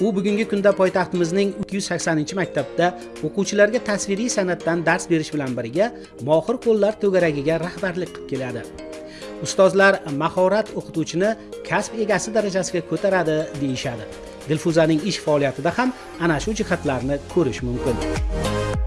u bugungi kunda poytaxtimizning 280 maktabda o'quvchilarga tasviriy san'atdan dars berish bilan birga mohir qo'llar to'garagiga rahbarlik qilib keladi. Ustozlar mahorat o'qituvchini kasb egasi darajasiga ko'taradi deyishadi. Dilfuzaning ish faoliyatida ham ana shu jihatlarni ko'rish mumkin.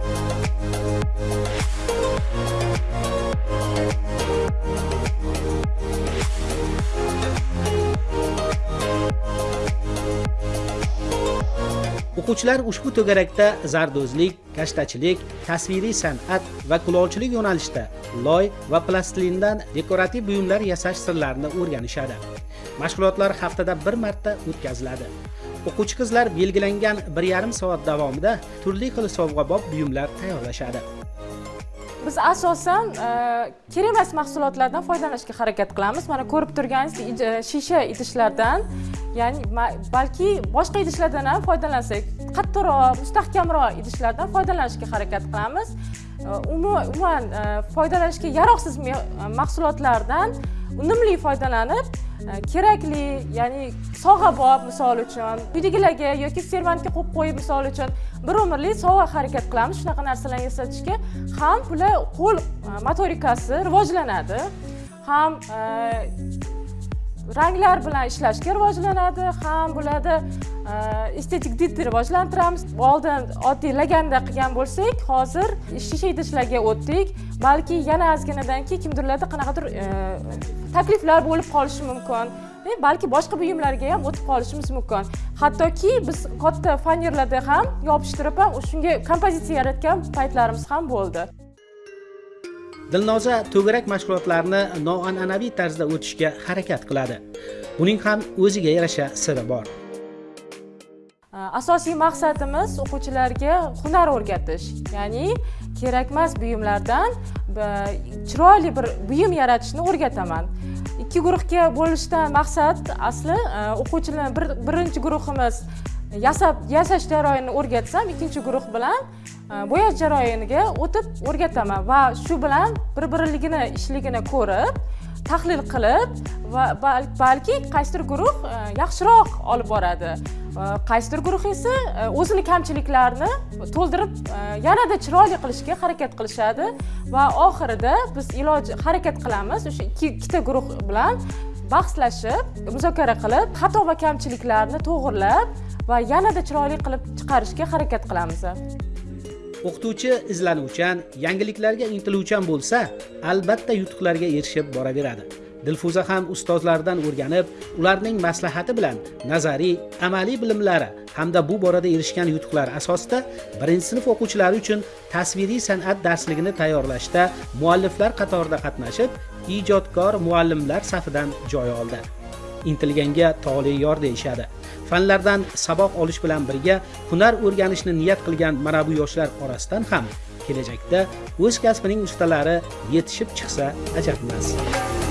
O'quvchilar ushbu to'garakda zardozlik kashtachilik tasviriy san'at va kulolchilik yo'nalishida loy va plastindan dekorativ buyumlar yasash sirlarini o'rganishadi. Mashg'ulotlar haftada bir marta o'tkaziladi. O'quvchi qizlar belgilangan bir yarim soat davomida turli xil sovg'abob buyumlar tayyorlashadi. Biz asosan e, kerak emas mahsulotlardan foydalanishga harakat qilamiz. Mana ko'rib turganingizdek e, shisha idishlardan ya'ni balki boshqa idishlardan ham foydalansak qattiqroq mustahkamroq idishlardan foydalanishga harakat qilamiz. E, umuman foydalanishga yaroqsiz mahsulotlardan unumli foydalanib e, kerakli ya'ni sog'abob misol uchun uydagilarga yoki servantga qo'yib qo'yib misol uchun bir umrlik sovg'a harakat qilamiz. Shunaqa narsalarni yasatishga ham bular qo'l e, motorikasi rivojlanadi ham e, ranglar bilan ishlashga rivojlanadi ham bularda estetik didni rivojlantiramiz. Oldin oddiy laganda qilgan bo'lsak hozir shisha idishlarga o'tdik. Balki yana ozginadan keyin kimdirlarda qanaqadir e, takliflar bo'lib qolishi mumkin. E, balki boshqa buyumlarga ham o'tib qolishimiz mumkin. Hattoki biz katta fanerlarda ham yopishtirib ham shunga kompozitsiya yaratgan paytlarimiz ham bo'ldi. Dilnoza to'garak mashg'ulotlarini noan'anaviy tarzda o'tishga harakat qiladi. Buning ham o'ziga yarasha siri bor. Asosiy maqsadimiz o'quvchilarga hunar o'rgatish ya'ni kerakmas buyumlardan chiroyli bir buyum yaratishni o'rgataman. Ikki guruhga bo'lishdan maqsad asli o'quvchilar bir, birinchi guruhimiz yasab yasash jarayonini o'rgatsam ikkinchi guruh bilan e, bo'yash jarayoniga o'tib o'rgataman va shu bilan bir biriligini ishligini ko'rib tahlil qilib va balki qaysidir guruh e, yaxshiroq olib boradi. E, qaysidir guruh esa o'zini kamchiliklarini to'ldirib yanada chiroyli qilishga harakat qilishadi va oxirida biz iloj harakat qilamiz. O'sha ikkita guruh bilan bahslashib muzokara qilib xato va kamchiliklarni to'g'irlab va yanada chiroyli qilib chiqarishga harakat qilamiz. O'qituvchi izlanuvchan yangiliklarga intiluvchan bo'lsa albatta yutuqlarga erishib boraveradi. Dilfuza ham ustozlardan o'rganib ularning maslahati bilan nazariy amaliy bilimlari hamda bu borada erishgan yutuqlari asosida birinchi sinf o'quvchilari uchun tasviriy san'at darsligini tayyorlashda mualliflar qatorida qatnashib ijodkor muallimlar safidan joy oldi. Intilganga tole yor deyishadi. Fanlardan saboq olish bilan birga hunar o'rganishni niyat qilgan mana bu yoshlar orasidan ham kelajakda o'z kasbining ustalari yetishib chiqsa ajabmas. emas